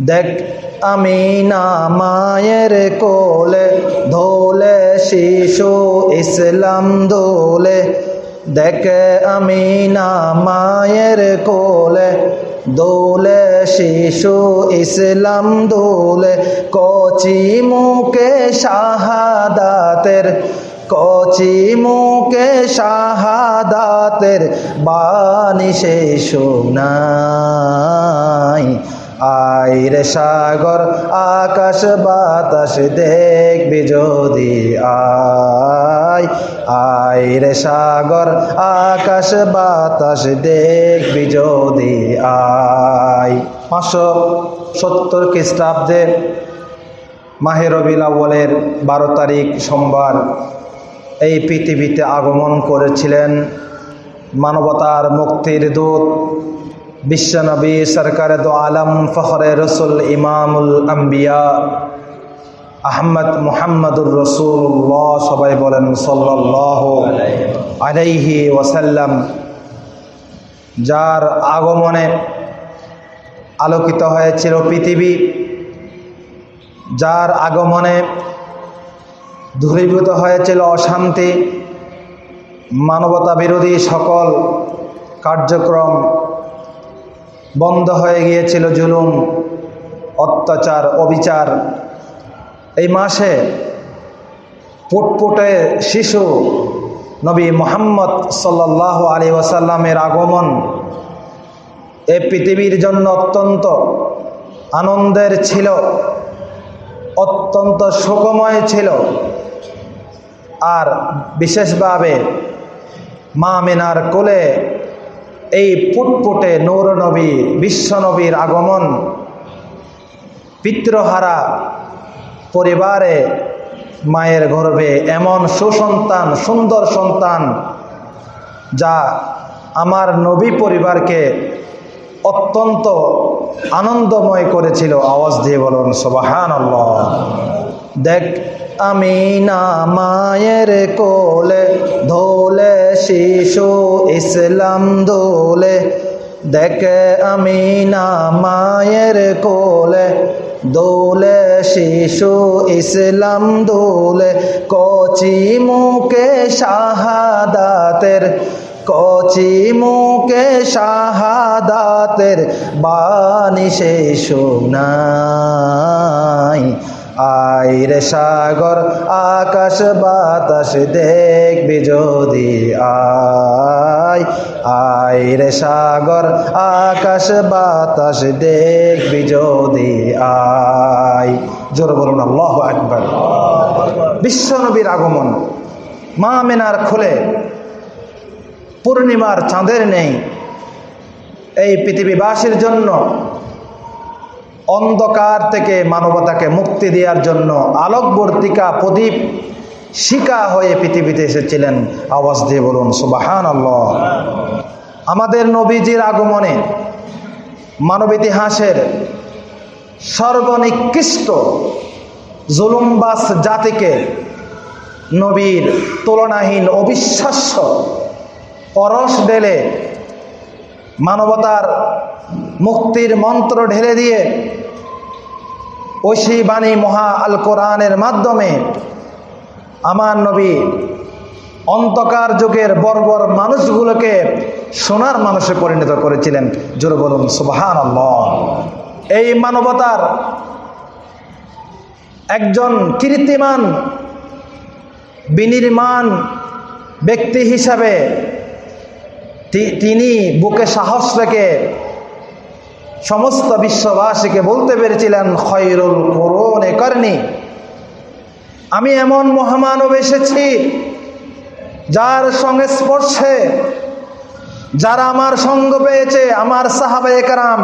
দেখ, আমি না মায়ের কোলে ধোলে শিশু ইসলাম দোলে। দেখ, আমি না মায়ের কোলে দোলে শিশু ইসলাম দোলে। কচি মুখে শাহাদাতের, কচি মুখে শাহাদাতের বাণী সে শোনাই আইরে সাগর, আকাশ বাতাস দেখবি যদি আয়। আইরে সাগর, আকাশ বাতাস দেখবি যদি আয়। পাঁচশো সত্তর খ্রিস্টাব্দে মাহের রবিলাওয়ালের বারো তারিখ সোমবার এই পৃথিবীতে আগমন করেছিলেন মানবতার মুক্তির দূত বিশ্বনবী সরকারে দো আলম, ফখরে রসুল, ইমামুল আম্বিয়া, আহমদ মুহাম্মদুর রসুল্লাহ সবাই বলেন সাল্লাহ আলাইহি ওয়াসাল্লাম, যার আগমনে আলোকিত হয়েছিল পৃথিবী, যার আগমনে ধূরীভূত হয়েছিল অশান্তি মানবতা বিরোধী সকল কার্যক্রম বন্ধ হয়ে গিয়েছিল জুলুম, অত্যাচার, অবিচার। এই মাসে পুটপুটে শিশু নবী মোহাম্মদ সাল্লাহ আলী ওয়াসাল্লামের আগমন এ পৃথিবীর জন্য অত্যন্ত আনন্দের ছিল, অত্যন্ত সুখময় ছিল। আর বিশেষভাবে মা মেনার কোলে এই ফুটফুটে নৌর নবী বিশ্বনবীর আগমন, পিতৃহারা পরিবারে মায়ের গর্ভে এমন সুসন্তান, সুন্দর সন্তান, যা আমার নবী পরিবারকে অত্যন্ত আনন্দময় করেছিল। আওয়াজ দিয়ে বলুন সবাহান দেখ আমি না মায়ের কোলে ধোলে শিশু ইসলাম দোলে। দেখ আমি না মায়ের কোলে দোলে শিশু ইসলাম দোলে। কচি মুখে শাহাদাতের, কচি মুখে শাহাদাতের বাণী সে শোনাই আইরে সাগর, আকাশ বাতাস দেখবি যদি আয়। আইরে সাগর, আকাশ বাতাস দেখবি যদি আয়। জোর বলুন, আল্লাহ একবার বিশ্বনবীর আগমন, মা মেনার খুলে, পূর্ণিমার চাঁদের নেই। এই পৃথিবীবাসীর জন্য অন্ধকার থেকে মানবতাকে মুক্তি দেওয়ার জন্য আলোকবর্তিকা প্রদীপ শিকা হয়ে পৃথিবীতে এসেছিলেন। আওয়াজ দিয়ে বলুন সুবাহান আল্লাহ আমাদের নবীজির আগমনে মানব ইতিহাসের সর্বনিকৃষ্ট জুলুমবাস জাতিকে নবীর তুলনাহীন অবিশ্বাস্য পরশ ঢেলে মানবতার মুক্তির মন্ত্র ঢেলে দিয়ে ঐশী বাণী মহা আল কোরআনের মাধ্যমে আমার নবী অন্তকার যুগের বর্বর মানুষগুলোকে সোনার মানুষে পরিণত করেছিলেন। জোরে বলুন সুবাহান এই মানবতার একজন কীর্তিমান, বিনির্মাণ ব্যক্তি হিসাবে তিনি বুকে সাহস রেখে সমস্ত বিশ্ববাসীকে বলতে পেরেছিলেন খয়রুল করুন করনি। আমি এমন মহামানব এসেছি যার সঙ্গে স্পর্শে, যারা আমার সঙ্গ পেয়েছে, আমার সাহাবে একরাম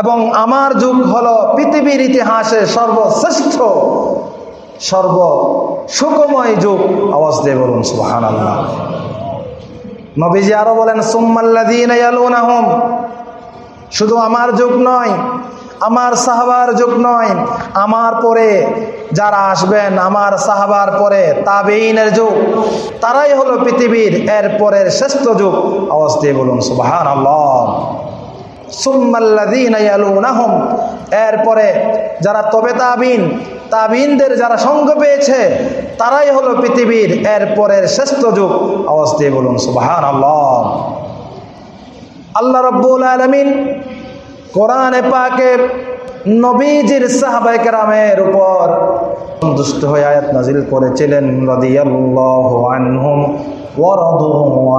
এবং আমার যুগ হলো পৃথিবীর ইতিহাসে সর্বশ্রেষ্ঠ সর্ব সুখময় যুগ। আওয়াজ দিয়ে বলুন সুবাহান আল্লাহ নবীজি আরও বলেন সুম্মাল্লাদিন শুধু আমার যুগ নয়, আমার সাহাবার যুগ নয়, আমার পরে যারা আসবেন, আমার সাহাবার পরে তাবেইনের যুগ, তারাই হলো পৃথিবীর এর পরের শ্রেষ্ঠ যুগ। দিয়ে বলুন সুবাহান আল্লাহ এরপরে যারা তবে তাবিন তাবিনদের যারা সঙ্গ পেয়েছে, তারাই হলো পৃথিবীর এরপরের শ্রেষ্ঠ যুগ। দিয়ে বলুন, সুবহানাল্লাহ। আল্লাহ রব্বুল আলমিন কোরআনে পাকে নবীজির সাহাবাই কেরামের উপর সন্তুষ্ট হয়ে আয়াত নাজিল করেছিলেন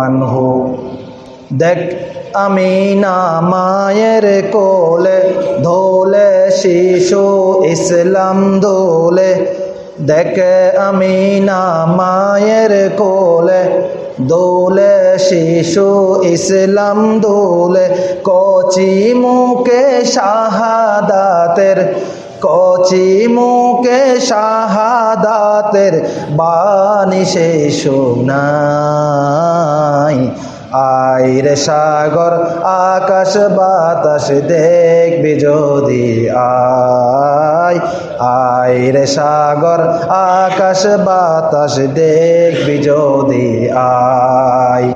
আনহু। দেখ, আমি না মায়ের কোলে ধোলে শিশু ইসলাম দোলে। দেখে, আমি না মায়ের কোলে দোলে শিশু ইসলাম দোলে কচি মুখে শাহাদাতের কচি মুখে শাহাদাতের বাণী সে শোনাই আইরে সাগর, আকাশ বাতাস দেখবি যদি আয়। আইরে সাগর, আকাশ বাতাস দেখবি যদি আয়।